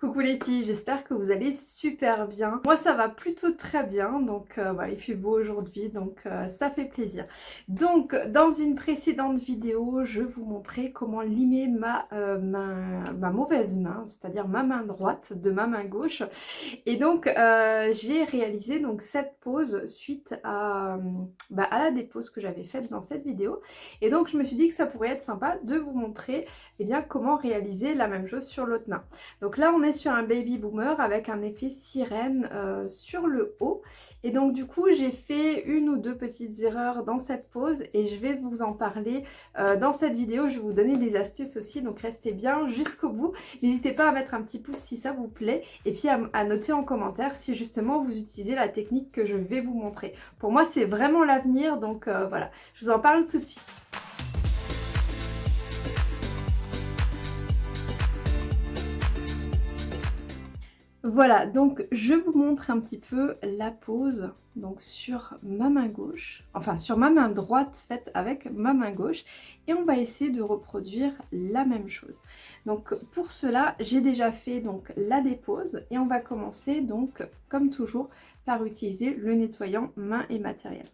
Coucou les filles, j'espère que vous allez super bien. Moi ça va plutôt très bien, donc euh, voilà, il fait beau aujourd'hui, donc euh, ça fait plaisir. Donc dans une précédente vidéo, je vous montrais comment limer ma, euh, ma, mauvaise main, c'est-à-dire ma main droite de ma main gauche. Et donc j'ai réalisé donc cette pose suite à, bah, à la dépose que j'avais faite dans cette vidéo. Et donc je me suis dit que ça pourrait être sympa de vous montrer eh bien, comment réaliser la même chose sur l'autre main. Donc là on est sur un baby boomer avec un effet sirène euh, sur le haut. Et donc du coup j'ai fait une ou deux petites erreurs dans cette pose et je vais vous en parler euh, dans cette vidéo. Je vais vous donner des astuces aussi, donc restez bien jusqu'au bout. N'hésitez pas à mettre un petit pouce si ça vous plaît et puis à, noter en commentaire si justement vous utilisez la technique que je vais vous montrer. Pour moi c'est vraiment l'avenir donc euh, voilà, je vous en parle tout de suite. Voilà, donc je vous montre un petit peu la pose donc sur ma main gauche, enfin sur ma main droite faite avec ma main gauche et on va essayer de reproduire la même chose. Donc pour cela, j'ai déjà fait donc la dépose et on va commencer donc comme toujours par utiliser le nettoyant main et matériel.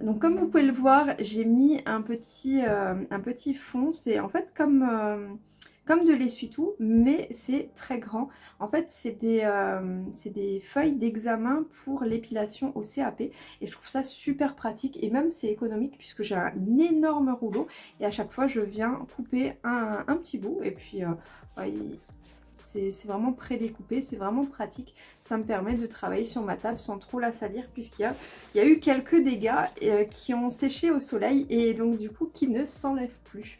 Donc comme vous pouvez le voir, j'ai mis un petit, euh, un petit fond. C'est en fait comme, euh, comme de l'essuie-tout, mais c'est très grand. En fait, c'est des, euh, des feuilles d'examen pour l'épilation au CAP. Et je trouve ça super pratique et même c'est économique puisque j'ai un énorme rouleau. Et à chaque fois, je viens couper un, petit bout. Et puis, c'est vraiment prédécoupé, c'est vraiment pratique. Ça me permet de travailler sur ma table sans trop la salir puisqu'il y a, y a eu quelques dégâts euh, qui ont séché au soleil et donc du coup qui ne s'enlèvent plus.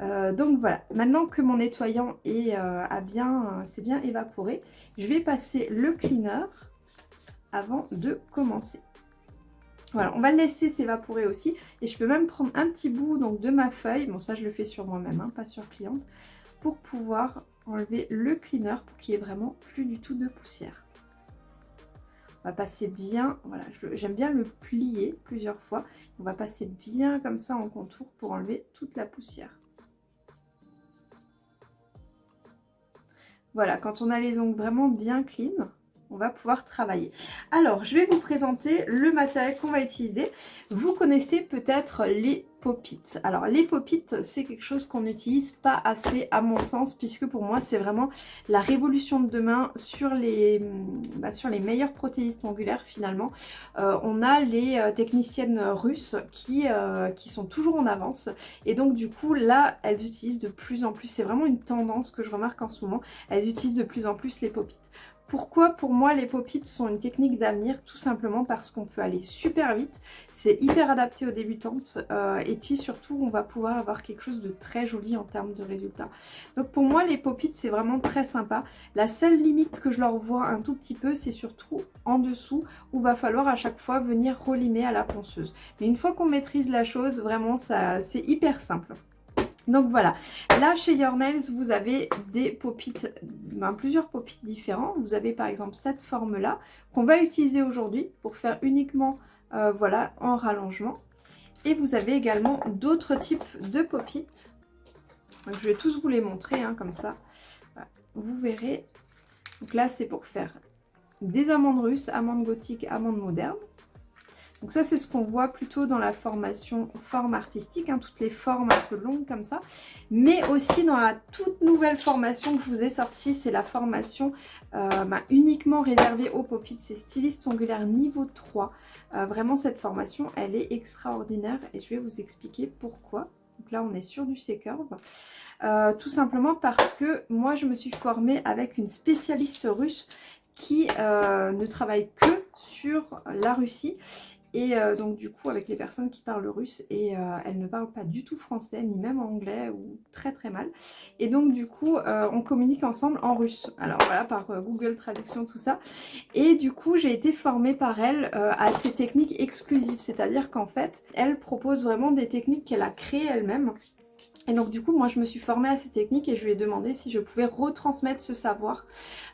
Euh, donc voilà, maintenant que mon nettoyant est, euh, bien, c'est bien évaporé, je vais passer le cleaner avant de commencer. Voilà, on va le laisser s'évaporer aussi. Et je peux même prendre un petit bout donc, de ma feuille. Bon, ça, je le fais sur moi-même, hein, pas sur cliente. Pour pouvoir enlever le cleaner pour qu'il n'y ait vraiment plus du tout de poussière. On va passer bien, voilà, j'aime bien le plier plusieurs fois. On va passer bien comme ça en contour pour enlever toute la poussière. Voilà, quand on a les ongles vraiment bien clean, on va pouvoir travailler. Alors, je vais vous présenter le matériel qu'on va utiliser. Vous connaissez peut-être les popites. Alors les popites c'est quelque chose qu'on n'utilise pas assez à mon sens puisque pour moi c'est vraiment la révolution de demain sur les, bah, sur meilleurs protéistes ongulaires finalement. Euh, on a les euh, techniciennes russes qui, euh, qui sont toujours en avance et donc du coup là elles utilisent de plus en plus, c'est vraiment une tendance que je remarque en ce moment, elles utilisent de plus en plus les popites. Pourquoi pour moi les pop sont une technique d'avenir Tout simplement parce qu'on peut aller super vite, c'est hyper adapté aux débutantes euh, et puis surtout on va pouvoir avoir quelque chose de très joli en termes de résultats. Donc pour moi les pop c'est vraiment très sympa. La seule limite que je leur vois un tout petit peu c'est surtout en dessous où va falloir à chaque fois venir relimer à la ponceuse. Mais une fois qu'on maîtrise la chose vraiment c'est hyper simple. Donc voilà, là chez Your Nails, vous avez des popites, ben, plusieurs popites différents. Vous avez par exemple cette forme-là qu'on va utiliser aujourd'hui pour faire uniquement euh, voilà, en rallongement. Et vous avez également d'autres types de popites. je vais tous vous les montrer hein, comme ça. Vous verrez. Donc là, c'est pour faire des amandes russes, amandes gothiques, amandes modernes. Donc ça, c'est ce qu'on voit plutôt dans la formation forme artistique, hein, toutes les formes un peu longues comme ça. Mais aussi dans la toute nouvelle formation que je vous ai sortie, c'est la formation euh, bah, uniquement réservée aux pop c'est styliste ongulaire niveau 3. Euh, vraiment, cette formation, elle est extraordinaire et je vais vous expliquer pourquoi. Donc là, on est sur du C-curve. Euh, tout simplement parce que moi, je me suis formée avec une spécialiste russe qui ne travaille que sur la Russie et euh, donc du coup avec les personnes qui parlent russe et euh, elles ne parlent pas du tout français ni même anglais ou très très mal. Et donc du coup euh, on communique ensemble en russe. Alors voilà par Google Traduction tout ça. Et du coup j'ai été formée par elle à ces techniques exclusives. C'est-à-dire qu'en fait elle propose vraiment des techniques qu'elle a créées elle-même. Et donc du coup moi je me suis formée à ces techniques et je lui ai demandé si je pouvais retransmettre ce savoir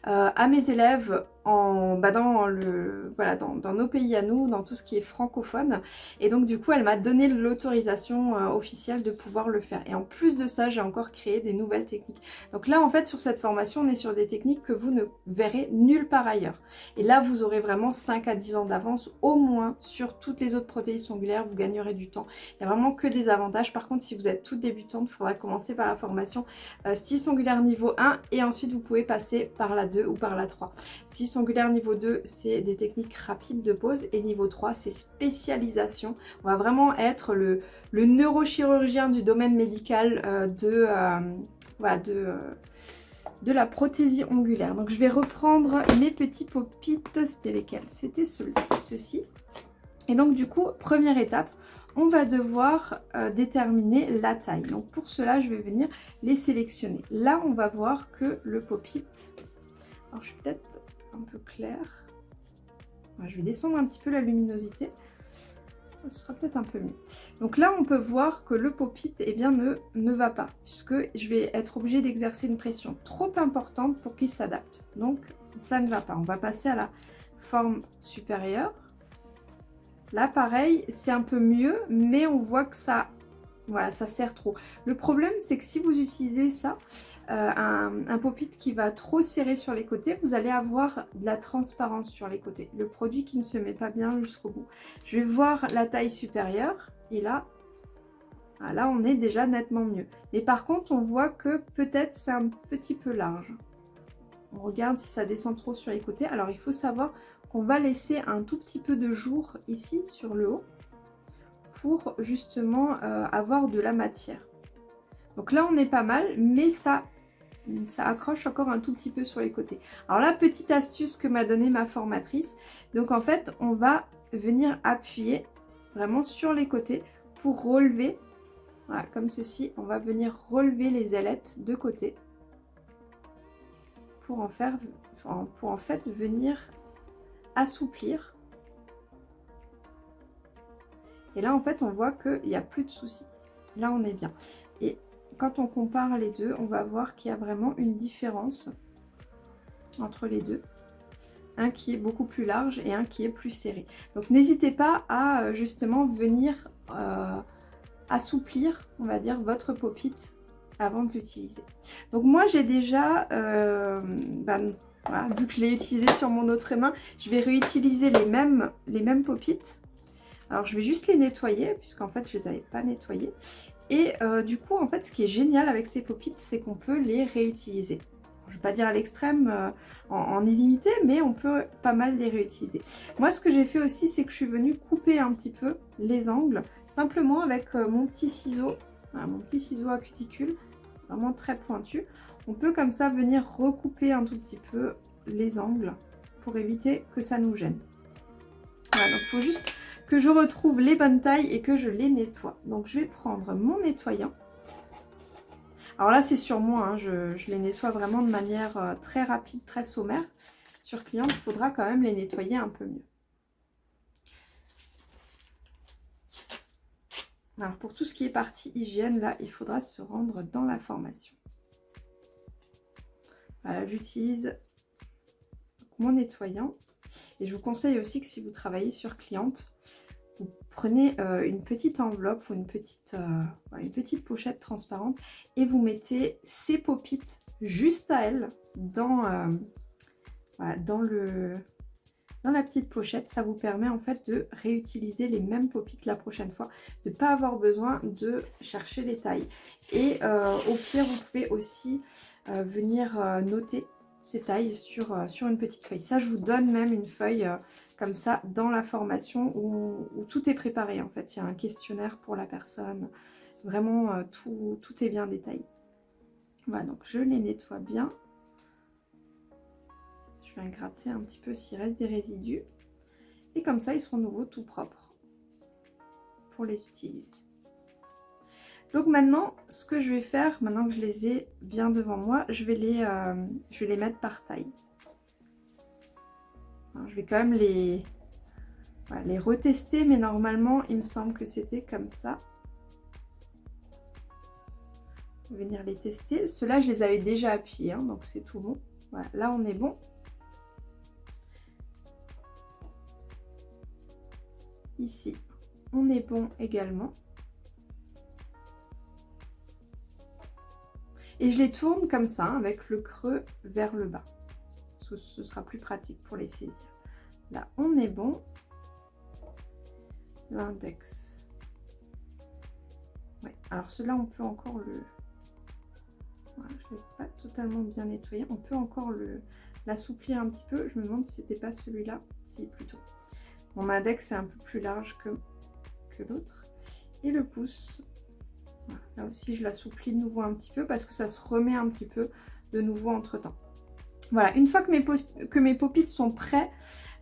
à mes élèves en, bah, dans, le, voilà, dans, nos pays à nous, dans tout ce qui est francophone. Et donc du coup, elle m'a donné l'autorisation euh, officielle de pouvoir le faire. Et en plus de ça, j'ai encore créé des nouvelles techniques. Donc là, en fait, sur cette formation, on est sur des techniques que vous ne verrez nulle part ailleurs. Et là, vous aurez vraiment 5 à 10 ans d'avance au moins sur toutes les autres protéines ongulaires. Vous gagnerez du temps. Il n'y a vraiment que des avantages. Par contre, si vous êtes toute débutante, il faudra commencer par la formation euh, 6 niveau 1 et ensuite vous pouvez passer par la 2 ou par la 3. 6 Triangulaire niveau 2, c'est des techniques rapides de pose. Et niveau 3, c'est spécialisation. On va vraiment être le, neurochirurgien du domaine médical euh, euh, euh, de, la prothésie ongulaire. Donc je vais reprendre mes petits popites. C'était lesquels? C'était ceux-ci. Et donc du coup, première étape, on va devoir déterminer la taille. Donc pour cela, je vais venir les sélectionner. Là, on va voir que le popit Alors je suis peut-être un peu clair. je vais descendre un petit peu la luminosité. Ce sera peut-être un peu mieux. Donc là, on peut voir que le pop-it eh bien, ne, ne va pas, puisque je vais être obligée d'exercer une pression trop importante pour qu'il s'adapte. Donc, ça ne va pas. On va passer à la forme supérieure. Là, pareil, c'est un peu mieux, mais on voit que ça, voilà, ça sert trop. Le problème, c'est que si vous utilisez ça, euh, un, qui va trop serrer sur les côtés, vous allez avoir de la transparence sur les côtés. Le produit qui ne se met pas bien jusqu'au bout. Je vais voir la taille supérieure et là, ah, là on est déjà nettement mieux. Mais par contre, on voit que peut-être c'est un petit peu large. On regarde si ça descend trop sur les côtés. Alors il faut savoir qu'on va laisser un tout petit peu de jour ici sur le haut pour justement euh, avoir de la matière. Donc là on est pas mal, mais ça ça accroche encore un tout petit peu sur les côtés. Alors la petite astuce que m'a donnée ma formatrice, donc en fait on va venir appuyer vraiment sur les côtés pour relever, voilà comme ceci, on va venir relever les ailettes de côté pour en faire, pour en fait venir assouplir. Et là en fait on voit qu'il n'y a plus de soucis. Là on est bien. Et quand on compare les deux, on va voir qu'il y a vraiment une différence entre les deux. Un qui est beaucoup plus large et un qui est plus serré. Donc n'hésitez pas à euh, justement venir euh, assouplir, on va dire, votre pop avant de l'utiliser. Donc moi j'ai déjà, euh, ben, vu que je l'ai utilisé sur mon autre main, je vais réutiliser les mêmes, les mêmes pop Alors je vais juste les nettoyer, puisqu'en fait je ne les avais pas nettoyés. Et euh, du coup, en fait, ce qui est génial avec ces pop c'est qu'on peut les réutiliser. Je ne vais pas dire à l'extrême euh, en, illimité, mais on peut pas mal les réutiliser. Moi, ce que j'ai fait aussi, c'est que je suis venue couper un petit peu les angles, simplement avec euh, mon petit ciseau, mon petit ciseau à cuticule, vraiment très pointu. On peut comme ça venir recouper un tout petit peu les angles pour éviter que ça nous gêne. Voilà, donc il faut juste que je retrouve les bonnes tailles et que je les nettoie. Donc je vais prendre mon nettoyant. Alors là c'est sur moi, hein. je, les nettoie vraiment de manière euh, très rapide, très sommaire. Sur client, il faudra quand même les nettoyer un peu mieux. Alors pour tout ce qui est partie hygiène, là, il faudra se rendre dans la formation. Voilà, j'utilise mon nettoyant. Et je vous conseille aussi que si vous travaillez sur cliente, vous prenez euh, une petite enveloppe ou une petite, euh, une petite pochette transparente et vous mettez ces popites juste à elle dans, euh, dans, le, dans la petite pochette. Ça vous permet en fait de réutiliser les mêmes popites la prochaine fois, de ne pas avoir besoin de chercher les tailles. Et au pire, vous pouvez aussi venir noter tailles sur, euh, sur une petite feuille. Ça, je vous donne même une feuille euh, comme ça dans la formation où, tout est préparé en fait. Il y a un questionnaire pour la personne. Vraiment, euh, tout, tout est bien détaillé. Voilà, donc je les nettoie bien. Je vais gratter un petit peu s'il reste des résidus. Et comme ça, ils seront nouveau tout propres pour les utiliser. Donc maintenant, ce que je vais faire, maintenant que je les ai bien devant moi, je vais les, euh, je vais les mettre par taille. Hein, je vais quand même les, les retester, mais normalement, il me semble que c'était comme ça. Venir les tester. Ceux-là, je les avais déjà appuyés, hein, donc c'est tout bon. Voilà, là, on est bon. Ici, on est bon également. Et je les tourne comme ça, avec le creux vers le bas. Ce, sera plus pratique pour les saisir. Là, on est bon. L'index. Ouais, alors cela, on peut encore le... Je ne l'ai pas totalement bien nettoyé. On peut encore l'assouplir un petit peu. Je me demande si c'était pas celui-là. Si, plutôt. Mon index est un peu plus large que, que l'autre. Et le pouce, là aussi je l'assouplis de nouveau un petit peu parce que ça se remet un petit peu de nouveau entre temps. Voilà, une fois que mes, que mes sont prêts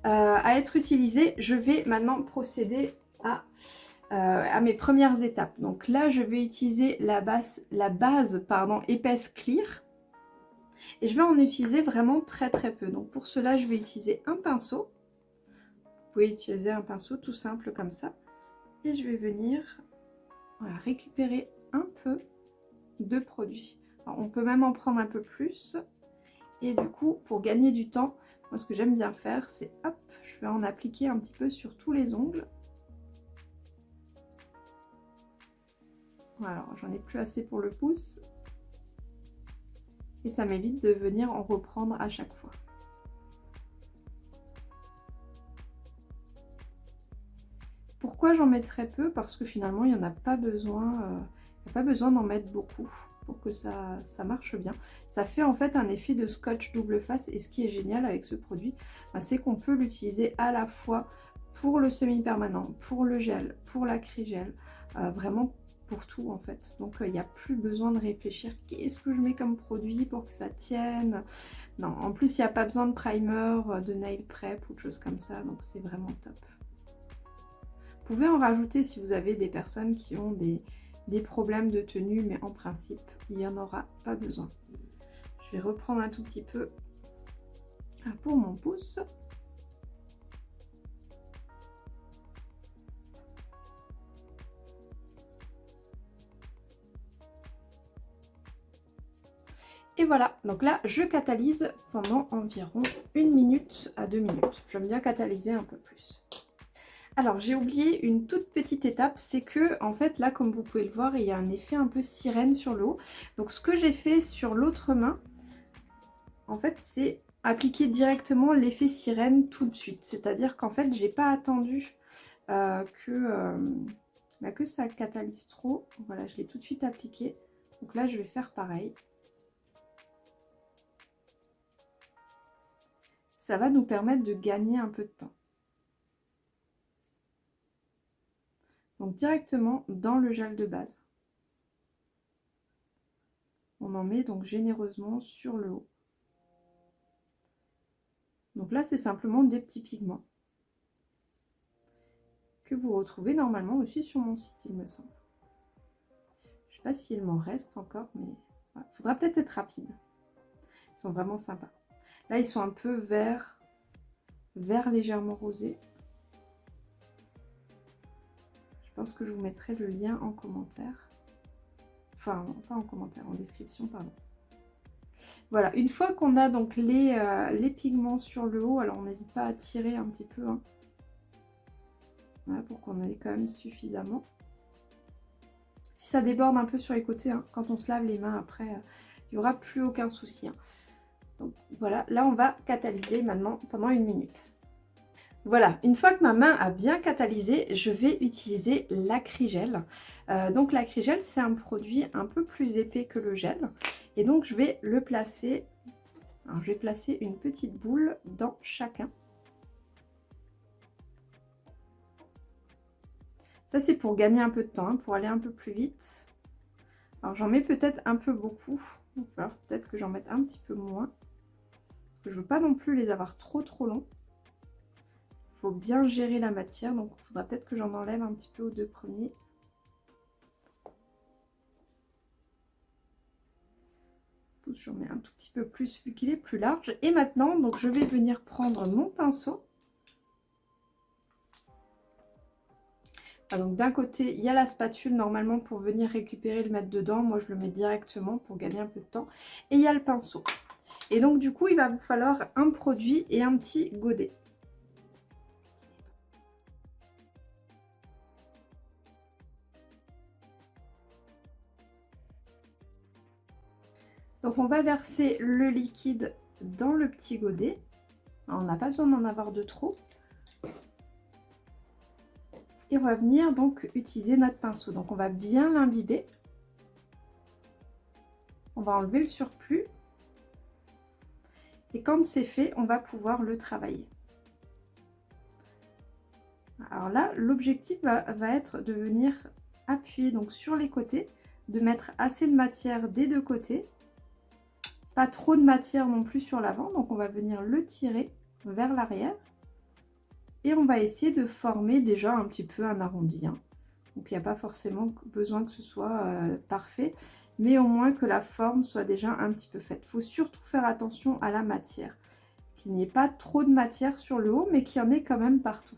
euh, à être utilisés, je vais maintenant procéder à, euh, à, mes premières étapes. Donc là, je vais utiliser la base, la base pardon, épaisse clear. Et je vais en utiliser vraiment très très peu. Donc pour cela, je vais utiliser un pinceau. Vous pouvez utiliser un pinceau tout simple comme ça. Et je vais venir récupérer un peu de produit. on peut même en prendre un peu plus. Et du coup, pour gagner du temps, moi ce que j'aime bien faire, c'est hop, je vais en appliquer un petit peu sur tous les ongles. Voilà, j'en ai plus assez pour le pouce. Et ça m'évite de venir en reprendre à chaque fois. Pourquoi j'en mets très peu? Parce que finalement, il n'y en a pas besoin, euh, pas besoin d'en mettre beaucoup pour que ça, ça, marche bien. Ça fait en fait un effet de scotch double face et ce qui est génial avec ce produit, bah, c'est qu'on peut l'utiliser à la fois pour le semi-permanent, pour le gel, pour l'acrygel, euh, vraiment pour tout en fait. Donc il euh, n'y a plus besoin de réfléchir qu'est-ce que je mets comme produit pour que ça tienne? Non, en plus il n'y a pas besoin de primer, de nail prep ou de choses comme ça, donc c'est vraiment top. Vous pouvez en rajouter si vous avez des personnes qui ont des, problèmes de tenue, mais en principe, il n'y en aura pas besoin. Je vais reprendre un tout petit peu ah, pour mon pouce. Et voilà, donc là, je catalyse pendant environ une minute à deux minutes. J'aime bien catalyser un peu plus. Alors j'ai oublié une toute petite étape, c'est que en fait là comme vous pouvez le voir il y a un effet un peu sirène sur le haut. Donc ce que j'ai fait sur l'autre main, en fait c'est appliquer directement l'effet sirène tout de suite. C'est-à-dire qu'en fait j'ai pas attendu euh, que, euh, bah, que ça catalyse trop. Voilà je l'ai tout de suite appliqué. Donc là je vais faire pareil. Ça va nous permettre de gagner un peu de temps. Directement dans le gel de base. On en met donc généreusement sur le haut. Donc là, c'est simplement des petits pigments que vous retrouvez normalement aussi sur mon site, il me semble. Je sais pas s'il m'en reste encore, mais il faudra peut-être être rapide. Ils sont vraiment sympas. Là, ils sont un peu vert, vert légèrement rosé. Pense que je vous mettrai le lien en commentaire. Enfin, pas en commentaire, en description, pardon. Voilà, une fois qu'on a donc les, euh, pigments sur le haut, alors on n'hésite pas à tirer un petit peu. Hein. Pour qu'on ait quand même suffisamment. Si ça déborde un peu sur les côtés, hein, quand on se lave les mains après, euh, il n'y aura plus aucun souci. Hein. Donc voilà, là on va catalyser maintenant pendant une minute. Voilà, une fois que ma main a bien catalysé, je vais utiliser l'acrygel. Euh, donc l'acrygel, c'est un produit un peu plus épais que le gel. Et donc je vais le placer, je vais placer une petite boule dans chacun. Ça c'est pour gagner un peu de temps, hein, pour aller un peu plus vite. Alors j'en mets peut-être un peu beaucoup, il va falloir peut-être que j'en mette un petit peu moins. Je veux pas non plus les avoir trop trop longs bien gérer la matière. Donc, il faudra peut-être que j'en enlève un petit peu aux deux premiers. J'en mets un tout petit peu plus vu qu'il est plus large. Et maintenant, donc je vais venir prendre mon pinceau. Ah, donc d'un côté, il y a la spatule normalement pour venir récupérer le mettre dedans. Moi, je le mets directement pour gagner un peu de temps. Et il y a le pinceau. Et donc du coup, il va vous falloir un produit et un petit godet. Donc on va verser le liquide dans le petit godet. on n'a pas besoin d'en avoir de trop. Et on va venir donc utiliser notre pinceau. Donc on va bien l'imbiber. On va enlever le surplus. Et quand c'est fait, on va pouvoir le travailler. Alors là, l'objectif va, va, être de venir appuyer donc sur les côtés, de mettre assez de matière des deux côtés. Pas trop de matière non plus sur l'avant, donc on va venir le tirer vers l'arrière. Et on va essayer de former déjà un petit peu un arrondi. Hein. Donc il n'y a pas forcément besoin que ce soit euh, parfait, mais au moins que la forme soit déjà un petit peu faite. Il faut surtout faire attention à la matière. Qu'il n'y ait pas trop de matière sur le haut, mais qu'il y en ait quand même partout.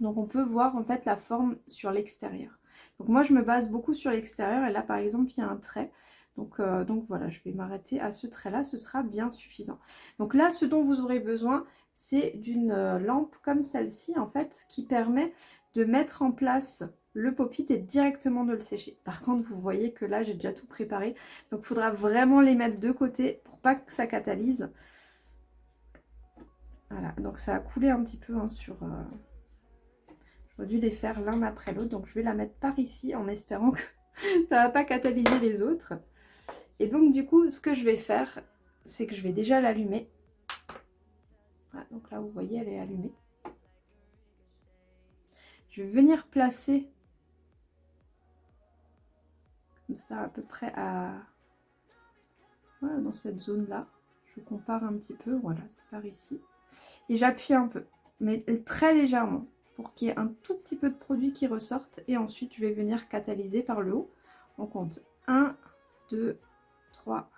Donc on peut voir en fait la forme sur l'extérieur. Donc moi je me base beaucoup sur l'extérieur et là par exemple il y a un trait. Donc, euh, donc voilà, je vais m'arrêter à ce trait-là, ce sera bien suffisant. Donc là, ce dont vous aurez besoin, c'est d'une euh, lampe comme celle-ci, en fait, qui permet de mettre en place le pop-it et directement de le sécher. Par contre, vous voyez que là, j'ai déjà tout préparé. Donc, il faudra vraiment les mettre de côté pour pas que ça catalyse. Voilà, donc ça a coulé un petit peu hein, sur... Euh, J'aurais dû les faire l'un après l'autre. Donc, je vais la mettre par ici en espérant que ça va pas catalyser les autres. Et donc du coup, ce que je vais faire, c'est que je vais déjà l'allumer. donc là, vous voyez, elle est allumée. Je vais venir placer comme ça à peu près à dans cette zone là. Je compare un petit peu, voilà, c'est par ici. Et j'appuie un peu, mais très légèrement, pour qu'il y ait un tout petit peu de produit qui ressorte. Et ensuite, je vais venir catalyser par le haut. On compte 1, 2, 3,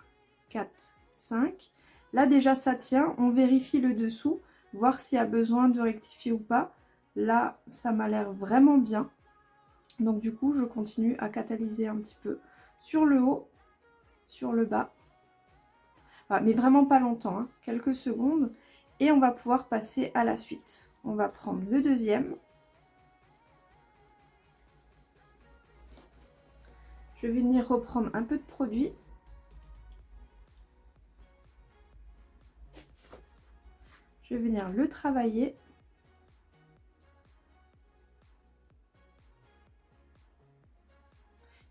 4, 5. Là déjà ça tient, on vérifie le dessous, voir s'il y a besoin de rectifier ou pas. Là ça m'a l'air vraiment bien. Donc du coup je continue à catalyser un petit peu sur le haut, sur le bas. mais vraiment pas longtemps, hein. quelques secondes. Et on va pouvoir passer à la suite. On va prendre le deuxième. Je vais venir reprendre un peu de produit venir le travailler.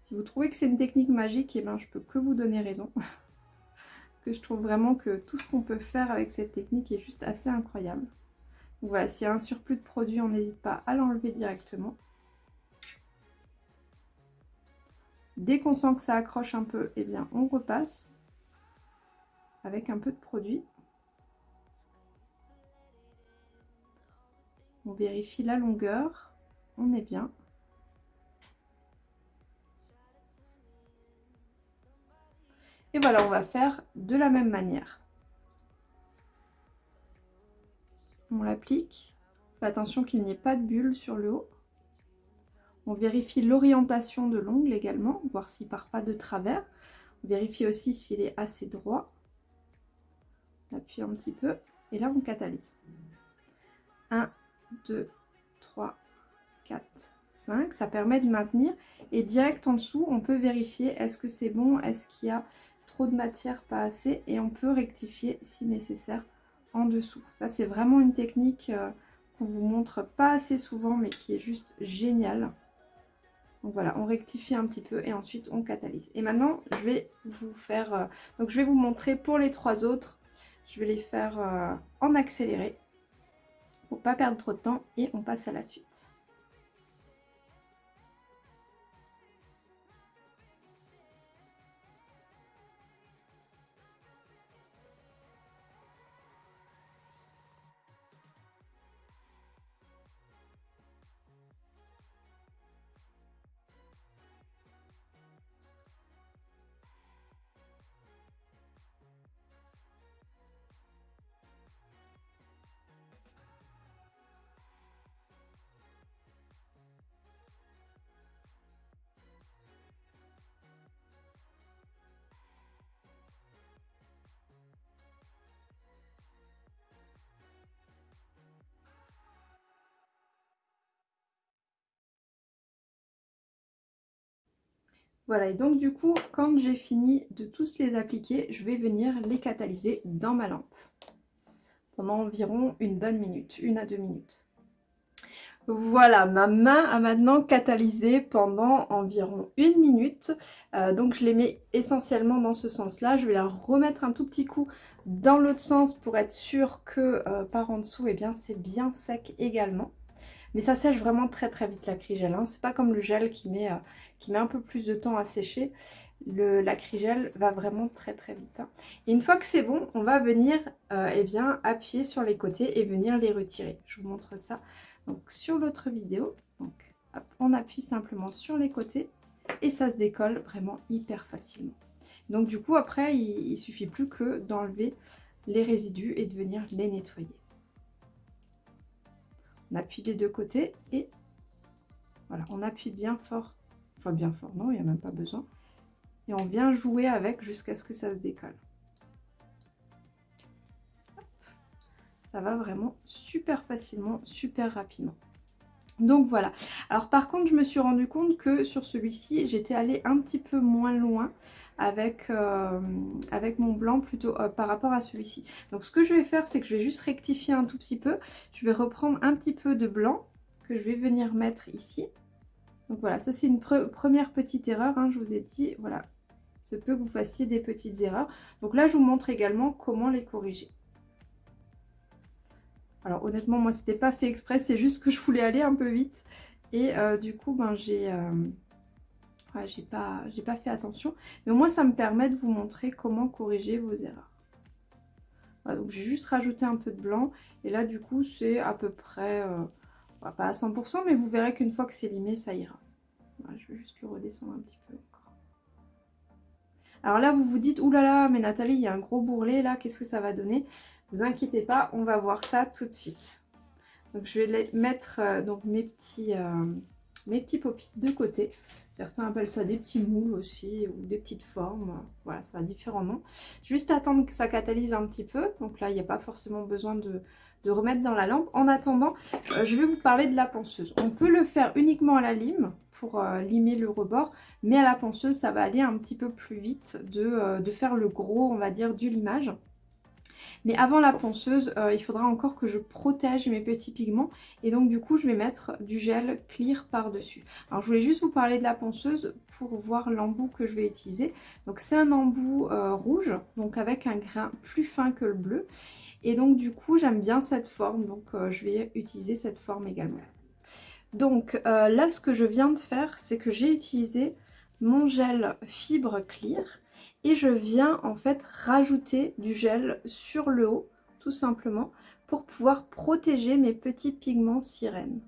Si vous trouvez que c'est une technique magique, et eh ben, je peux que vous donner raison. que je trouve vraiment que tout ce qu'on peut faire avec cette technique est juste assez incroyable. Voilà, s'il y a un surplus de produit, on n'hésite pas à l'enlever directement. Dès qu'on sent que ça accroche un peu, eh bien on repasse avec un peu de produit. On vérifie la longueur. On est bien. Et voilà, on va faire de la même manière. On l'applique. Attention qu'il n'y ait pas de bulle sur le haut. On vérifie l'orientation de l'ongle également, voir s'il ne part pas de travers. On vérifie aussi s'il est assez droit. On appuie un petit peu et là on catalyse. 1, 2, 3, 4, 5. Ça permet de maintenir. Et direct en dessous, on peut vérifier est-ce que c'est bon, est-ce qu'il y a trop de matière, pas assez. Et on peut rectifier si nécessaire en dessous. Ça, c'est vraiment une technique euh, qu'on vous montre pas assez souvent, mais qui est juste géniale. Donc voilà, on rectifie un petit peu et ensuite on catalyse. Et maintenant, je vais vous faire... Euh, donc je vais vous montrer pour les trois autres. Je vais les faire euh, en accéléré pas perdre trop de temps et on passe à la suite. Voilà, et donc du coup, quand j'ai fini de tous les appliquer, je vais venir les catalyser dans ma lampe. Pendant environ une bonne minute, une à deux minutes. Voilà, ma main a maintenant catalysé pendant environ une minute. Euh, donc je les mets essentiellement dans ce sens-là. Je vais la remettre un tout petit coup dans l'autre sens pour être sûr que euh, par en dessous, eh bien c'est bien sec également. Mais ça sèche vraiment très très vite l'acrygel. Hein. C'est pas comme le gel qui met, euh, qui met un peu plus de temps à sécher. L'acrygel va vraiment très très vite. Hein. Et une fois que c'est bon, on va venir eh bien, appuyer sur les côtés et venir les retirer. Je vous montre ça sur l'autre vidéo. Donc on appuie simplement sur les côtés et ça se décolle vraiment hyper facilement. Donc du coup après il, suffit plus que d'enlever les résidus et de venir les nettoyer. On appuie des deux côtés et voilà, on appuie bien fort. Enfin bien fort, non, il n'y a même pas besoin. Et on vient jouer avec jusqu'à ce que ça se décolle. ça va vraiment super facilement, super rapidement. Donc voilà. Alors par contre, je me suis rendu compte que sur celui-ci, j'étais allée un petit peu moins loin avec, euh, avec mon blanc plutôt euh, par rapport à celui-ci. Donc ce que je vais faire, c'est que je vais juste rectifier un tout petit peu. Je vais reprendre un petit peu de blanc que je vais venir mettre ici. Donc voilà, ça c'est une première petite erreur, hein, je vous ai dit, voilà, ce peut que vous fassiez des petites erreurs. Donc là, je vous montre également comment les corriger. Alors honnêtement, moi, c'était pas fait exprès, c'est juste que je voulais aller un peu vite. Et euh, du coup, ben, j'ai j'ai pas, pas fait attention. Mais au moins, ça me permet de vous montrer comment corriger vos erreurs. donc j'ai juste rajouté un peu de blanc. Et là, du coup, c'est à peu près, euh, pas à 100%, mais vous verrez qu'une fois que c'est limé, ça ira. je vais juste le redescendre un petit peu encore. Alors là, vous vous dites, oulala, mais Nathalie, il y a un gros bourrelet là, qu'est-ce que ça va donner? Vous inquiétez pas, on va voir ça tout de suite. Donc je vais mettre euh, donc mes petits, euh, mes petits de côté. Certains appellent ça des petits moules aussi ou des petites formes. Voilà, ça a différents noms. Juste attendre que ça catalyse un petit peu. Donc là, il n'y a pas forcément besoin de, remettre dans la lampe. En attendant, euh, je vais vous parler de la ponceuse. On peut le faire uniquement à la lime pour limer le rebord. Mais à la ponceuse, ça va aller un petit peu plus vite de, de faire le gros, on va dire, du limage. Mais avant la ponceuse, euh, il faudra encore que je protège mes petits pigments. Et donc du coup, je vais mettre du gel clear par-dessus. Alors je voulais juste vous parler de la ponceuse pour voir l'embout que je vais utiliser. Donc c'est un embout euh, rouge, donc avec un grain plus fin que le bleu. Et donc du coup, j'aime bien cette forme, donc euh, je vais utiliser cette forme également. Donc là, ce que je viens de faire, c'est que j'ai utilisé mon gel fibre clear et je viens en fait rajouter du gel sur le haut tout simplement pour pouvoir protéger mes petits pigments sirènes.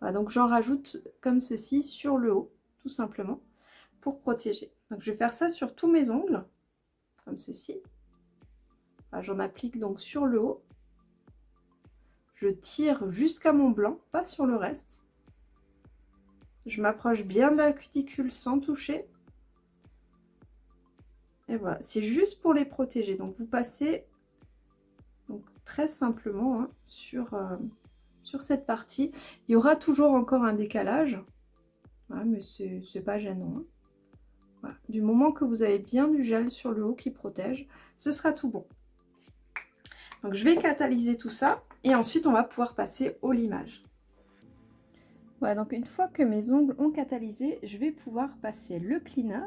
Voilà, donc j'en rajoute comme ceci sur le haut tout simplement pour protéger. Donc je vais faire ça sur tous mes ongles comme ceci. J'en applique donc sur le haut. Je tire jusqu'à mon blanc, pas sur le reste. Je m'approche bien de la cuticule sans toucher et voilà, c'est juste pour les protéger. Donc vous passez très simplement hein, sur, euh, sur cette partie. Il y aura toujours encore un décalage, mais c'est pas gênant. Hein. Du moment que vous avez bien du gel sur le haut qui protège, ce sera tout bon. Donc je vais catalyser tout ça et ensuite on va pouvoir passer au limage. Voilà, donc une fois que mes ongles ont catalysé, je vais pouvoir passer le cleaner.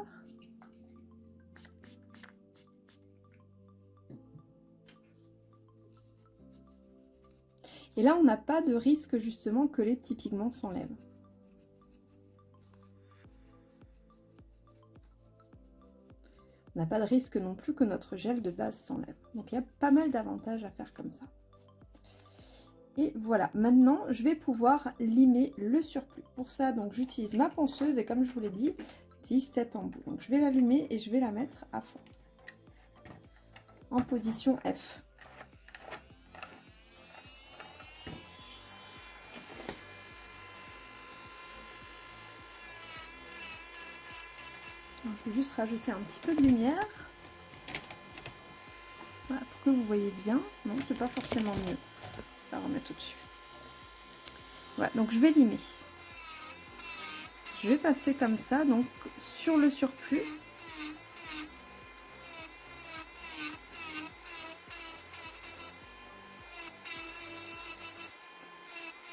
Et là, on n'a pas de risque justement que les petits pigments s'enlèvent. On n'a pas de risque non plus que notre gel de base s'enlève. Donc il y a pas mal d'avantages à faire comme ça. Et voilà, maintenant je vais pouvoir limer le surplus. Pour ça, donc j'utilise ma ponceuse et comme je vous l'ai dit, j'utilise cet embout. Donc je vais l'allumer et je vais la mettre à fond. En position F. Juste rajouter un petit peu de lumière. Pour que vous voyez bien. Non, c'est pas forcément mieux. Je vais remettre au-dessus. Voilà, donc je vais limer. Je vais passer comme ça, donc sur le surplus.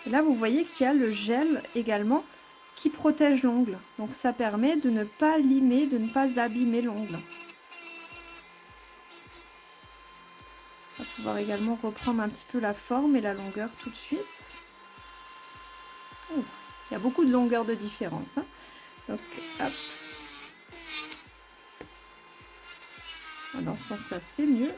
Là, vous voyez qu'il y a le gel également qui protège l'ongle. Donc ça permet de ne pas limer, de ne pas abîmer l'ongle. On va pouvoir également reprendre un petit peu la forme et la longueur tout de suite. il y a beaucoup de longueur de différence. Hein. Donc, hop. Dans ce sens-là, c'est mieux.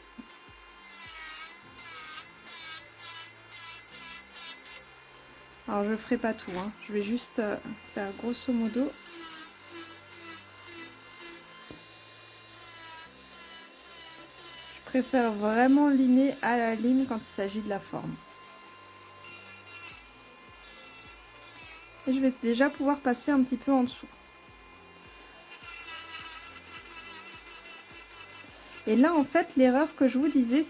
Alors je ferai pas tout, hein. je vais juste euh, faire grosso modo. Je préfère vraiment limer à la ligne quand il s'agit de la forme. Et je vais déjà pouvoir passer un petit peu en dessous. Et là, en fait, l'erreur que je vous disais,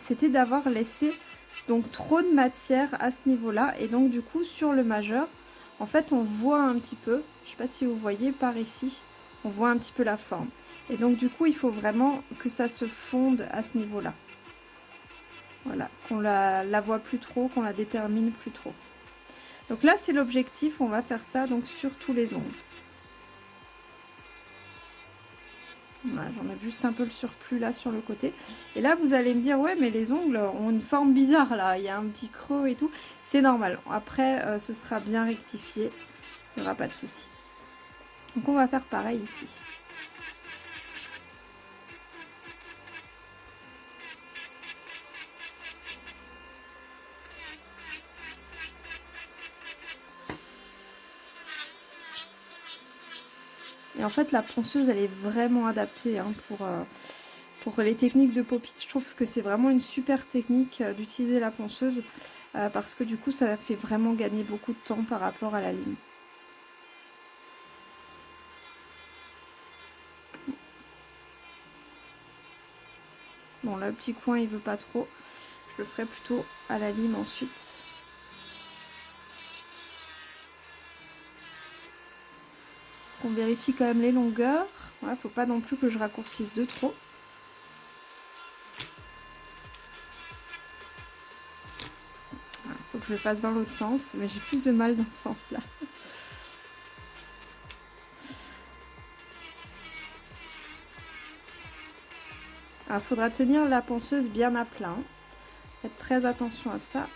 c'était d'avoir laissé donc trop de matière à ce niveau-là. Et donc du coup sur le majeur, en fait on voit un petit peu, je sais pas si vous voyez par ici, on voit un petit peu la forme. Et donc du coup il faut vraiment que ça se fonde à ce niveau-là. Voilà, qu'on la, la voit plus trop, qu'on la détermine plus trop. Donc là c'est l'objectif, on va faire ça donc sur tous les ongles. J'en ai juste un peu le surplus là sur le côté. Et là, vous allez me dire, ouais, mais les ongles ont une forme bizarre là. Il y a un petit creux et tout. C'est normal. Après, euh, ce sera bien rectifié. Il n'y aura pas de souci. Donc, on va faire pareil ici. Et en fait, la ponceuse, elle est vraiment adaptée hein, pour, euh, pour les techniques de pop Je trouve que c'est vraiment une super technique euh, d'utiliser la ponceuse euh, parce que du coup, ça fait vraiment gagner beaucoup de temps par rapport à la ligne. Bon, là, le petit coin, il veut pas trop. Je le ferai plutôt à la lime ensuite. Vérifie quand même les longueurs. Faut pas non plus que je raccourcisse de trop. Faut que je le fasse dans l'autre sens, mais j'ai plus de mal dans ce sens-là. Il faudra tenir la ponceuse bien à plat. Faites très attention à ça.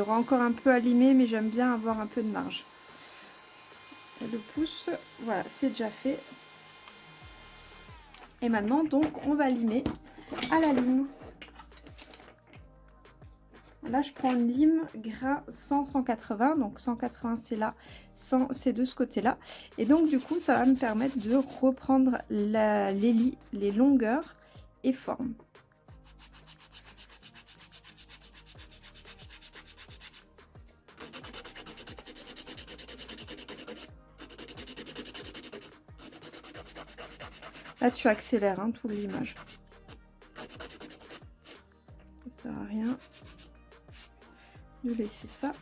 Aura encore un peu à limer, mais j'aime bien avoir un peu de marge. Le pouce, voilà, c'est déjà fait. Et maintenant, donc, on va limer à la lime. Là, je prends une lime gras 100-180. Donc, 180, c'est là, 100, c'est de ce côté-là. Et donc, du coup, ça va me permettre de reprendre la, les, les longueurs et formes. Là, tu accélères hein, tout l'image. Ça sert à rien de laisser ça.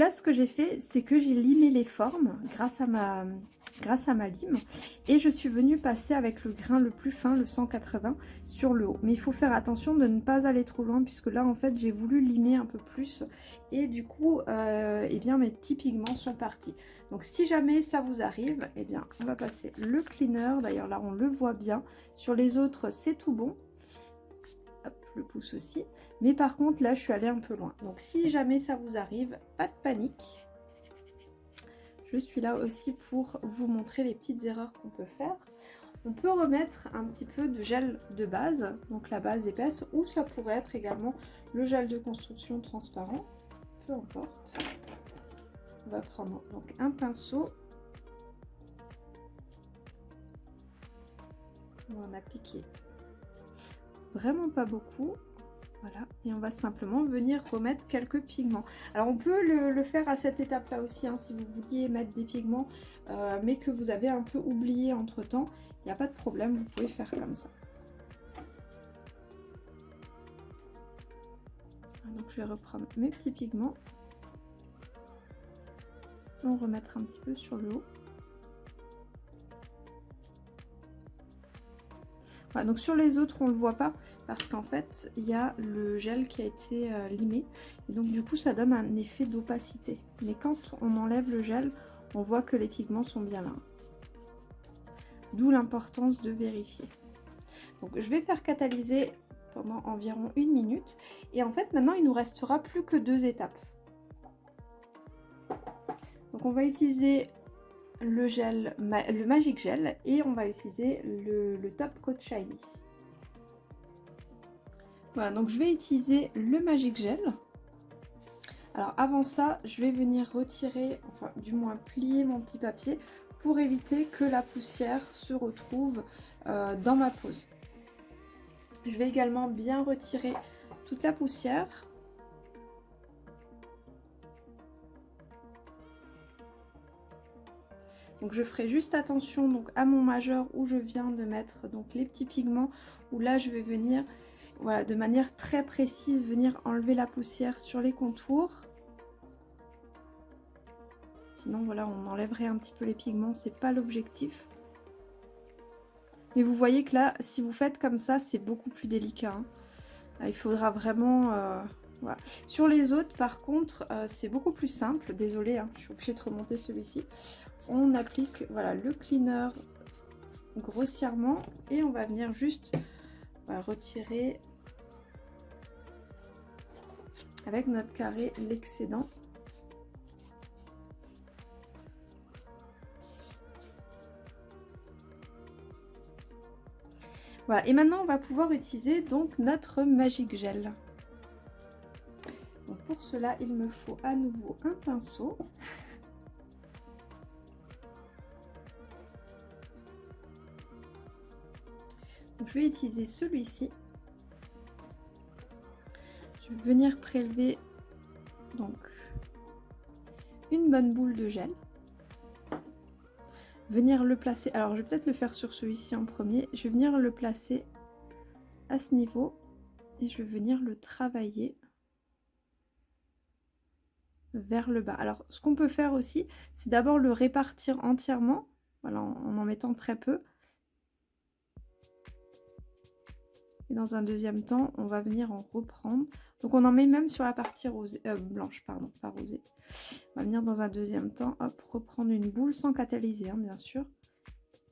Là, ce que j'ai fait, c'est que j'ai limé les formes grâce à ma grâce à ma lime et je suis venue passer avec le grain le plus fin, le 180, sur le haut. Mais il faut faire attention de ne pas aller trop loin puisque là en fait j'ai voulu limer un peu plus et du coup euh, eh bien mes petits pigments sont partis. Donc si jamais ça vous arrive, eh bien on va passer le cleaner, d'ailleurs là on le voit bien, sur les autres c'est tout bon. Hop, le pouce aussi. Mais par contre là je suis allée un peu loin. Donc si jamais ça vous arrive, pas de panique je suis là aussi pour vous montrer les petites erreurs qu'on peut faire. On peut remettre un petit peu de gel de base, donc la base épaisse, ou ça pourrait être également le gel de construction transparent, peu importe. On va prendre donc un pinceau. On va en appliquer vraiment pas beaucoup. Et on va simplement venir remettre quelques pigments. Alors on peut le, faire à cette étape-là aussi, hein, si vous vouliez mettre des pigments, euh, mais que vous avez un peu oublié entre-temps, il n'y a pas de problème, vous pouvez faire comme ça. Donc je vais reprendre mes petits pigments. On remettre un petit peu sur le haut. Donc sur les autres, on le voit pas parce qu'en fait, il y a le gel qui a été euh, limé. Et donc du coup, ça donne un effet d'opacité. Mais quand on enlève le gel, on voit que les pigments sont bien là. D'où l'importance de vérifier. Donc je vais faire catalyser pendant environ une minute. Et en fait, maintenant, il nous restera plus que deux étapes. Donc on va utiliser le gel, le Magic Gel et on va utiliser le, Top Coat Shiny. Voilà, donc je vais utiliser le Magic Gel. Alors avant ça, je vais venir retirer, enfin du moins plier mon petit papier pour éviter que la poussière se retrouve euh, dans ma pose. Je vais également bien retirer toute la poussière Donc je ferai juste attention donc à mon majeur où je viens de mettre donc les petits pigments où là je vais venir voilà de manière très précise venir enlever la poussière sur les contours. Sinon voilà on enlèverait un petit peu les pigments, c'est pas l'objectif. Mais vous voyez que là si vous faites comme ça c'est beaucoup plus délicat. Hein. Il faudra vraiment... Euh, voilà. Sur les autres, par contre, euh, c'est beaucoup plus simple. Désolée, hein, je suis obligée de remonter celui-ci on applique voilà, le cleaner grossièrement et on va venir juste retirer avec notre carré l'excédent. Voilà, et maintenant on va pouvoir utiliser donc notre Magic Gel. Donc pour cela, il me faut à nouveau un pinceau. Je vais utiliser celui-ci. Je vais venir prélever donc une bonne boule de gel. Venir le placer, alors je vais peut-être le faire sur celui-ci en premier. Je vais venir le placer à ce niveau et je vais venir le travailler vers le bas. Alors ce qu'on peut faire aussi, c'est d'abord le répartir entièrement, voilà, en en mettant très peu. Et dans un deuxième temps, on va venir en reprendre. Donc on en met même sur la partie euh, blanche, pardon, pas rosée. On va venir dans un deuxième temps, reprendre une boule sans catalyser, hein, bien sûr.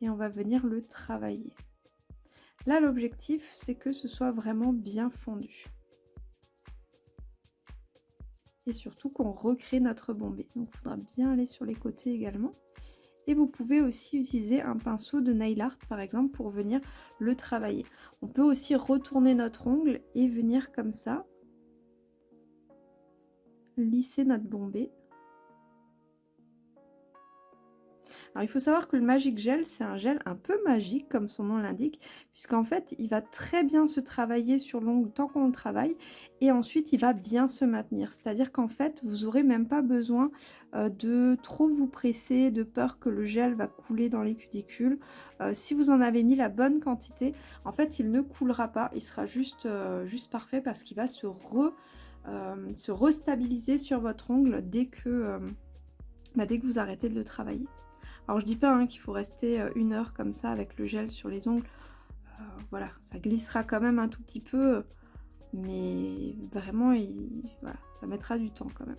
Et on va venir le travailler. Là, l'objectif, c'est que ce soit vraiment bien fondu. Et surtout qu'on recrée notre bombée. Donc il faudra bien aller sur les côtés également. Et vous pouvez aussi utiliser un pinceau de nail art par exemple pour venir le travailler. On peut aussi retourner notre ongle et venir comme ça lisser notre bombée Alors il faut savoir que le Magic Gel, c'est un gel un peu magique comme son nom l'indique, puisqu'en fait il va très bien se travailler sur l'ongle tant qu'on le travaille, et ensuite il va bien se maintenir. C'est-à-dire qu'en fait vous n'aurez même pas besoin euh, de trop vous presser, de peur que le gel va couler dans les cuticules. Euh, si vous en avez mis la bonne quantité, en fait il ne coulera pas, il sera juste, euh, parfait parce qu'il va se re se restabiliser sur votre ongle dès que, bah, dès que vous arrêtez de le travailler. Alors je dis pas hein, qu'il faut rester une heure comme ça avec le gel sur les ongles. voilà, ça glissera quand même un tout petit peu, mais vraiment, ça mettra du temps quand même.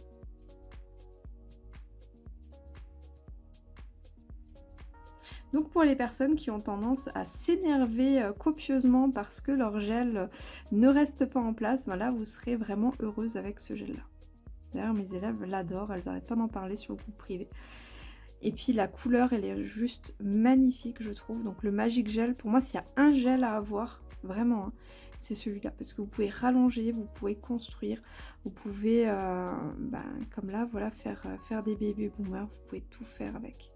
Donc pour les personnes qui ont tendance à s'énerver euh, copieusement parce que leur gel ne reste pas en place, voilà, vous serez vraiment heureuse avec ce gel là. D'ailleurs mes élèves l'adorent, elles n'arrêtent pas d'en parler sur le groupe privé. Et puis la couleur elle est juste magnifique je trouve. Donc le Magic Gel, pour moi s'il y a un gel à avoir, vraiment, hein, c'est celui-là. Parce que vous pouvez rallonger, vous pouvez construire, vous pouvez, euh, bah, comme là, voilà, faire, euh, faire des bébés boomers, vous pouvez tout faire avec.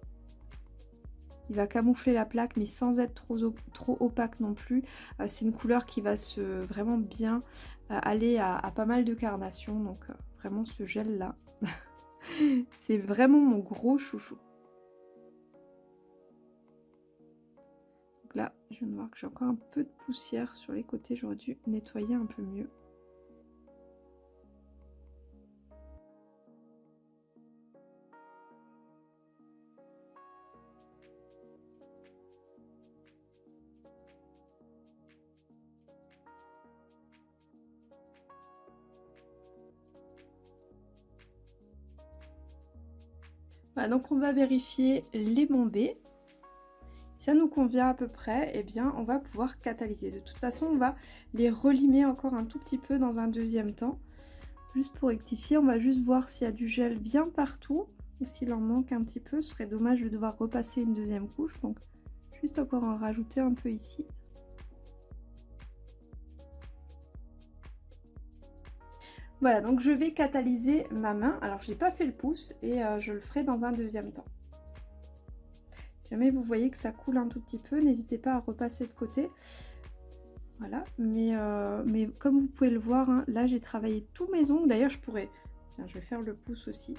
Il va camoufler la plaque mais sans être trop, trop opaque non plus. Euh, c'est une couleur qui va se vraiment bien aller à, pas mal de carnations. Donc vraiment ce gel là, c'est vraiment mon gros chouchou. Donc là, je viens de voir que j'ai encore un peu de poussière sur les côtés. J'aurais dû nettoyer un peu mieux. donc on va vérifier les bombées. Ça nous convient à peu près, eh bien on va pouvoir catalyser. De toute façon, on va les relimer encore un tout petit peu dans un deuxième temps. Juste pour rectifier, on va juste voir s'il y a du gel bien partout ou s'il en manque un petit peu. Ce serait dommage de devoir repasser une deuxième couche. Donc juste encore en rajouter un peu ici. Voilà, donc je vais catalyser ma main. Alors, je n'ai pas fait le pouce et euh, je le ferai dans un deuxième temps. Jamais vous voyez que ça coule un tout petit peu, n'hésitez pas à repasser de côté. Voilà, mais, euh, comme vous pouvez le voir, hein, là j'ai travaillé tous mes ongles. D'ailleurs, je pourrais... Je vais faire le pouce aussi.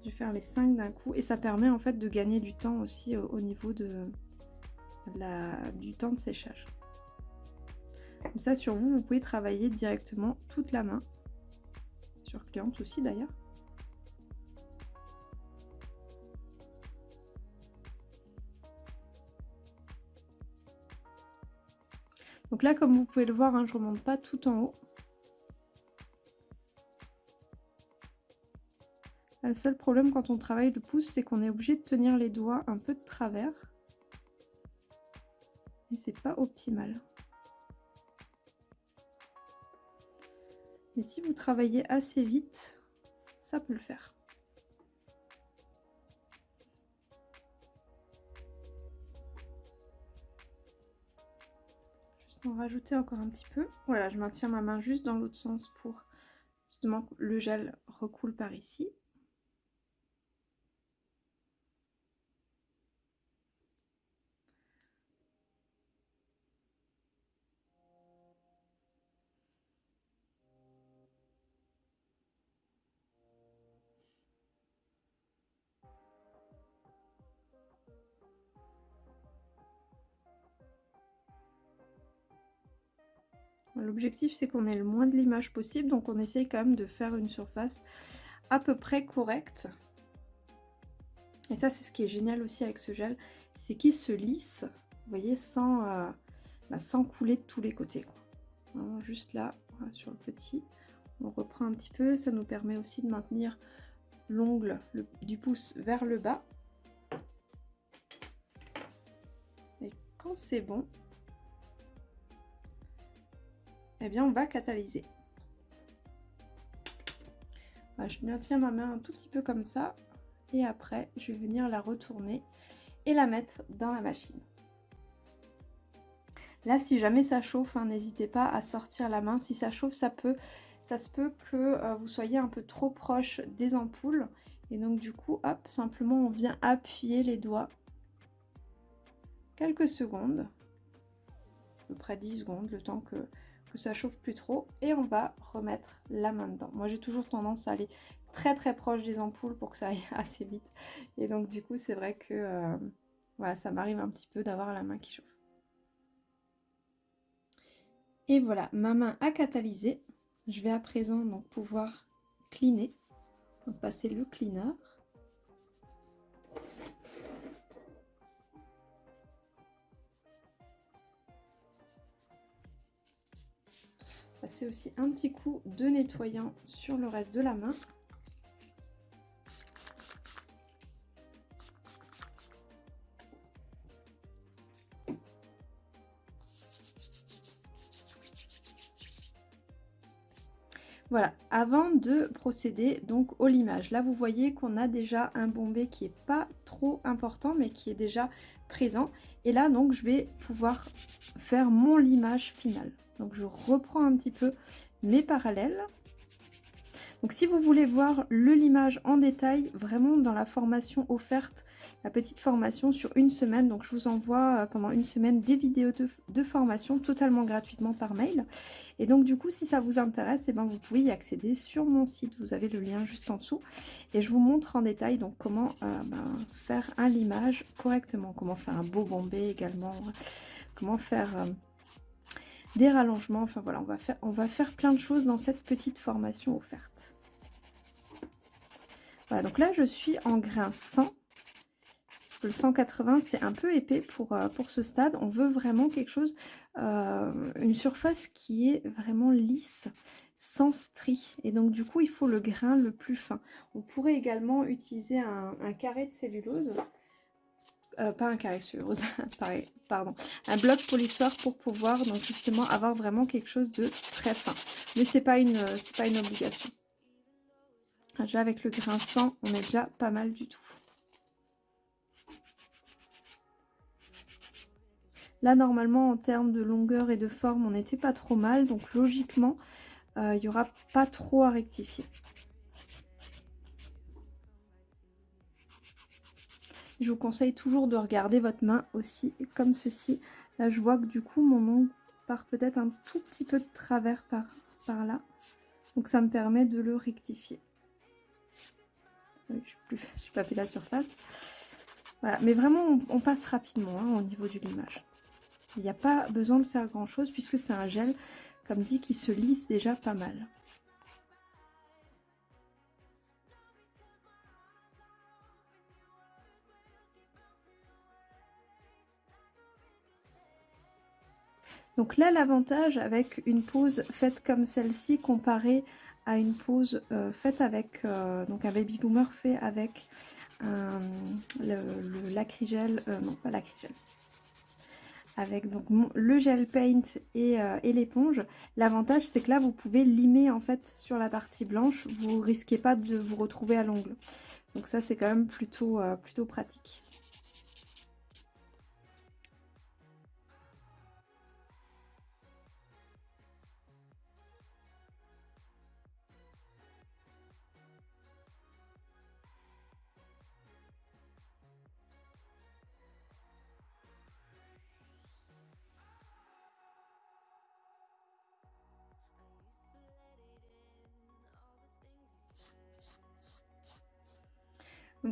Je vais faire les 5 d'un coup. Et ça permet en fait de gagner du temps aussi au, niveau de, la, du temps de séchage. Comme ça, sur vous, vous pouvez travailler directement toute la main. Sur cliente aussi d'ailleurs. Donc là, comme vous pouvez le voir, hein, je ne remonte pas tout en haut. Le seul problème quand on travaille le pouce, c'est qu'on est obligé de tenir les doigts un peu de travers. Et c'est pas optimal. Mais si vous travaillez assez vite, ça peut le faire. En rajouter encore un petit peu. Voilà, je maintiens ma main juste dans l'autre sens pour justement que le gel recoule par ici. L'objectif c'est qu'on ait le moins de l'image possible, donc on essaye quand même de faire une surface à peu près correcte. Et ça c'est ce qui est génial aussi avec ce gel, c'est qu'il se lisse, vous voyez, sans, euh, bah, couler de tous les côtés. juste là, sur le petit, on reprend un petit peu, ça nous permet aussi de maintenir l'ongle du pouce vers le bas. Et quand c'est bon, eh bien on va catalyser. je maintiens ma main un tout petit peu comme ça et après je vais venir la retourner et la mettre dans la machine. Là si jamais ça chauffe, hein, n'hésitez pas à sortir la main. Si ça chauffe, ça peut, ça se peut que euh, vous soyez un peu trop proche des ampoules. Et donc du coup, hop, simplement on vient appuyer les doigts quelques secondes, à peu près 10 secondes, le temps que ça chauffe plus trop et on va remettre la main dedans. Moi j'ai toujours tendance à aller très très proche des ampoules pour que ça aille assez vite et donc du coup c'est vrai que euh, voilà, ça m'arrive un petit peu d'avoir la main qui chauffe. Et voilà, ma main a catalysé. Je vais à présent donc pouvoir cleaner. Passer le cleaner. Passer aussi un petit coup de nettoyant sur le reste de la main. Voilà, avant de procéder donc au limage, là vous voyez qu'on a déjà un bombé qui est pas trop important mais qui est déjà présent. Et là donc je vais pouvoir faire mon limage final. Donc je reprends un petit peu mes parallèles. Donc si vous voulez voir le limage en détail, vraiment dans la formation offerte la petite formation sur une semaine. Donc je vous envoie euh, pendant une semaine des vidéos de, formation totalement gratuitement par mail. Et donc du coup si ça vous intéresse, eh ben, vous pouvez y accéder sur mon site. Vous avez le lien juste en dessous. Et je vous montre en détail donc comment euh, ben, faire un limage correctement. Comment faire un beau bombé également. Comment faire... Euh, des rallongements, enfin voilà, on va, faire, on va faire plein de choses dans cette petite formation offerte. Voilà, donc là je suis en grain 100 le 180 c'est un peu épais pour, euh, pour ce stade. On veut vraiment quelque chose, euh, une surface qui est vraiment lisse, sans stries. Et donc du coup il faut le grain le plus fin. On pourrait également utiliser un, carré de cellulose. Euh, pas un carré de cellulose, pardon, un bloc polissoir pour pouvoir donc justement avoir vraiment quelque chose de très fin. Mais c'est pas une pas une obligation. Déjà avec le grain 100, on est déjà pas mal du tout. Là, normalement, en termes de longueur et de forme, on n'était pas trop mal. Donc, logiquement, euh, il n'y aura pas trop à rectifier. Je vous conseille toujours de regarder votre main aussi, comme ceci. Là, je vois que du coup, mon ongle part peut-être un tout petit peu de travers par, là. Donc, ça me permet de le rectifier. Je n'ai pas fait la surface. Voilà, mais vraiment, on, passe rapidement hein, au niveau du limage. Il n'y a pas besoin de faire grand chose puisque c'est un gel, comme dit, qui se lisse déjà pas mal. Donc là, l'avantage avec une pose faite comme celle-ci comparée à une pose euh, faite avec euh, donc un baby boomer fait avec le, lacrygel, euh, non pas lacrygel, avec donc le gel paint euh, et, l'éponge. L'avantage c'est que là vous pouvez limer en fait sur la partie blanche, vous risquez pas de vous retrouver à l'ongle. Donc ça c'est quand même plutôt, plutôt pratique.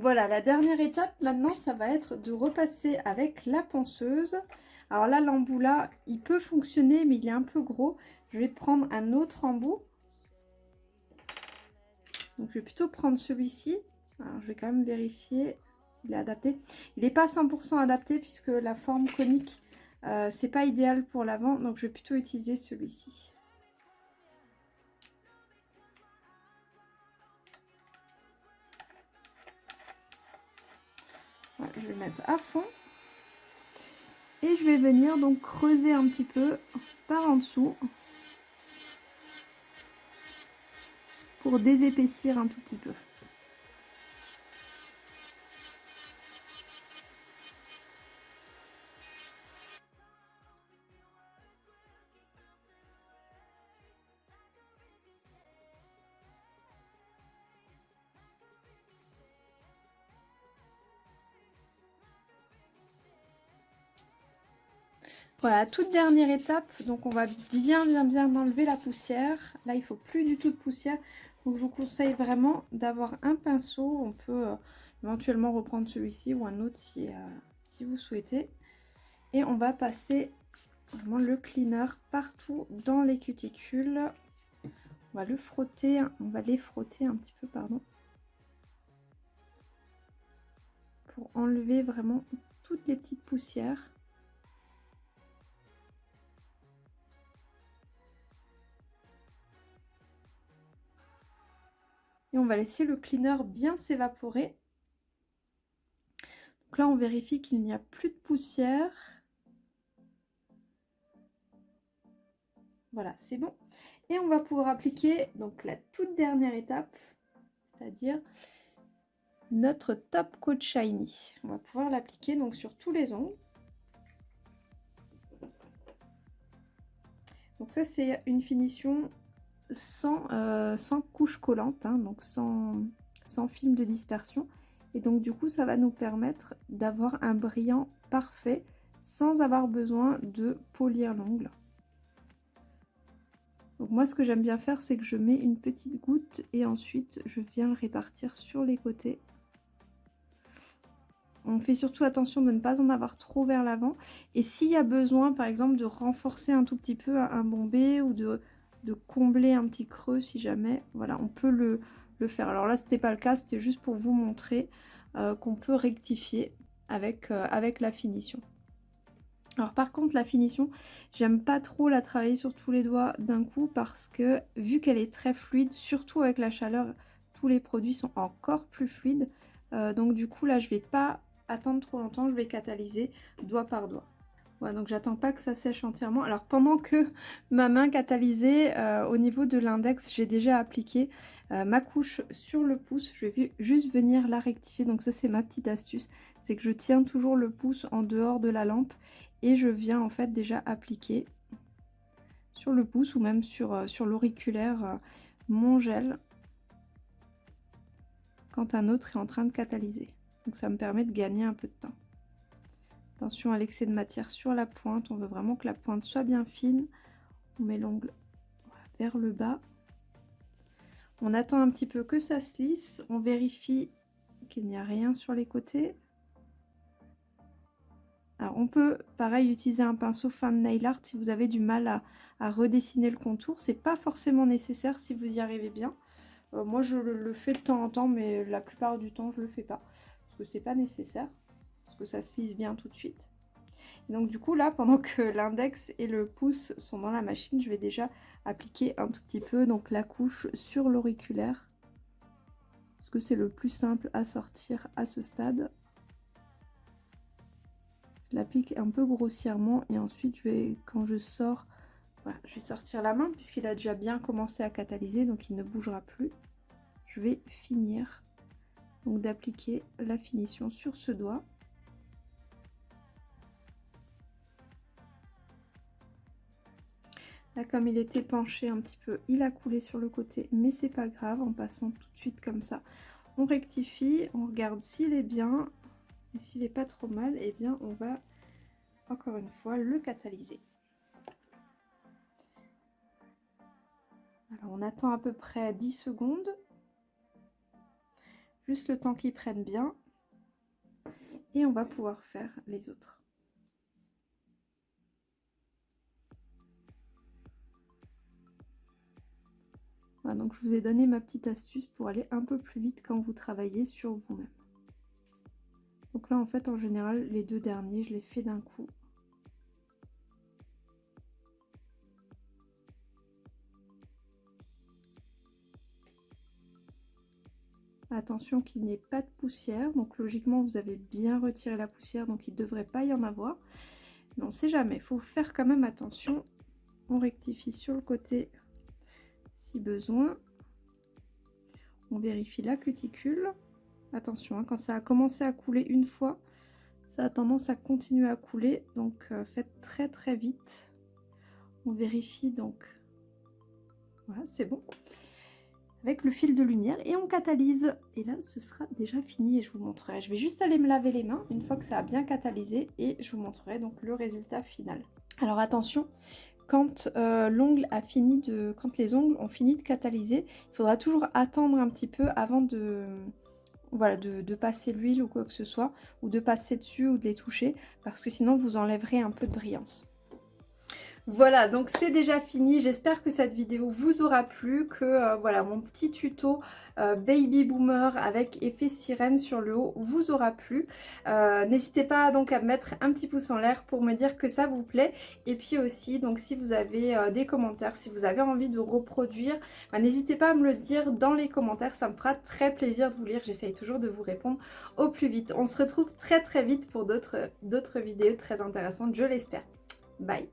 Voilà, la dernière étape maintenant, ça va être de repasser avec la ponceuse. Alors là, l'embout là, il peut fonctionner, mais il est un peu gros. Je vais prendre un autre embout. Donc je vais plutôt prendre celui-ci. Alors je vais quand même vérifier s'il est adapté. Il n'est pas 100% adapté puisque la forme conique, euh, c'est pas idéal pour l'avant. Donc je vais plutôt utiliser celui-ci. Je vais mettre à fond. Et je vais venir donc creuser un petit peu par en dessous pour désépaissir un tout petit peu. Voilà, toute dernière étape, donc on va bien bien bien enlever la poussière. Là, il faut plus du tout de poussière. Donc je vous conseille vraiment d'avoir un pinceau. On peut euh, éventuellement reprendre celui-ci ou un autre si, euh, si vous souhaitez. Et on va passer vraiment le cleaner partout dans les cuticules On va le frotter, on va les frotter un petit peu, pardon. Pour enlever vraiment toutes les petites poussières. On va laisser le cleaner bien s'évaporer. Donc là, on vérifie qu'il n'y a plus de poussière. Voilà, c'est bon. Et on va pouvoir appliquer donc la toute dernière étape, c'est-à-dire notre Top Coat Shiny. On va pouvoir l'appliquer donc sur tous les ongles. Donc ça c'est une finition sans, euh, sans couche collante, hein, donc sans, sans film de dispersion. Et donc du coup ça va nous permettre d'avoir un brillant parfait sans avoir besoin de polir l'ongle. Donc moi ce que j'aime bien faire c'est que je mets une petite goutte et ensuite je viens le répartir sur les côtés. On fait surtout attention de ne pas en avoir trop vers l'avant. Et s'il y a besoin par exemple de renforcer un tout petit peu un bombé ou de, de combler un petit creux si jamais, voilà on peut le, faire. Alors là c'était pas le cas, c'était juste pour vous montrer euh, qu'on peut rectifier avec, euh, avec la finition. Alors par contre la finition, j'aime pas trop la travailler sur tous les doigts d'un coup parce que vu qu'elle est très fluide, surtout avec la chaleur, tous les produits sont encore plus fluides. Euh, donc du coup là je vais pas attendre trop longtemps, je vais catalyser doigt par doigt. Voilà, donc j'attends pas que ça sèche entièrement. Alors pendant que ma main catalysait, euh, au niveau de l'index, j'ai déjà appliqué euh, ma couche sur le pouce. Je vais juste venir la rectifier. Donc ça c'est ma petite astuce. C'est que je tiens toujours le pouce en dehors de la lampe et je viens en fait déjà appliquer sur le pouce ou même sur, euh, sur l'auriculaire mon gel quand un autre est en train de catalyser. Donc ça me permet de gagner un peu de temps. Attention à l'excès de matière sur la pointe, on veut vraiment que la pointe soit bien fine. On met l'ongle vers le bas. On attend un petit peu que ça se lisse, on vérifie qu'il n'y a rien sur les côtés. Alors on peut pareil utiliser un pinceau fin de nail art si vous avez du mal à, redessiner le contour. C'est pas forcément nécessaire si vous y arrivez bien. Euh, moi je le, fais de temps en temps mais la plupart du temps je le fais pas. Parce que c'est pas nécessaire. Que ça se lisse bien tout de suite. donc du coup là pendant que l'index et le pouce sont dans la machine je vais déjà appliquer un tout petit peu donc la couche sur l'auriculaire. Parce que c'est le plus simple à sortir à ce stade. Je l'applique un peu grossièrement et ensuite je vais, quand je sors, je vais sortir la main puisqu'il a déjà bien commencé à catalyser donc il ne bougera plus. Je vais finir donc d'appliquer la finition sur ce doigt. Comme il était penché un petit peu, il a coulé sur le côté, mais c'est pas grave, en passant tout de suite comme ça. On rectifie, on regarde s'il est bien, et s'il n'est pas trop mal, et eh bien on va encore une fois le catalyser. Alors on attend à peu près 10 secondes. Juste le temps qu'il prenne bien. Et on va pouvoir faire les autres. Donc je vous ai donné ma petite astuce pour aller un peu plus vite quand vous travaillez sur vous-même. Donc là, en fait, en général, les deux derniers, je les fais d'un coup. Attention qu'il n'y ait pas de poussière. Donc logiquement, vous avez bien retiré la poussière, donc il ne devrait pas y en avoir. Mais on ne sait jamais. Il faut faire quand même attention. On rectifie sur le côté si besoin. On vérifie la cuticule. Attention, hein, quand ça a commencé à couler une fois, ça a tendance à continuer à couler. Donc euh, faites très très vite. On vérifie donc. Voilà, c'est bon. Avec le fil de lumière et on catalyse. Et là, ce sera déjà fini et je vous montrerai. Je vais juste aller me laver les mains une fois que ça a bien catalysé et je vous montrerai donc le résultat final. Alors attention, quand euh, l'ongle a fini de, quand les ongles ont fini de catalyser, il faudra toujours attendre un petit peu avant de, voilà, de, passer l'huile ou quoi que ce soit, ou de passer dessus ou de les toucher, parce que sinon vous enlèverez un peu de brillance. Voilà, donc c'est déjà fini. J'espère que cette vidéo vous aura plu, que euh, voilà mon petit tuto euh, Baby Boomer avec effet sirène sur le haut vous aura plu. Euh, n'hésitez pas donc à mettre un petit pouce en l'air pour me dire que ça vous plaît. Et puis aussi, donc si vous avez des commentaires, si vous avez envie de reproduire, bah, n'hésitez pas à me le dire dans les commentaires. Ça me fera très plaisir de vous lire. J'essaye toujours de vous répondre au plus vite. On se retrouve très très vite pour d'autres vidéos très intéressantes, je l'espère. Bye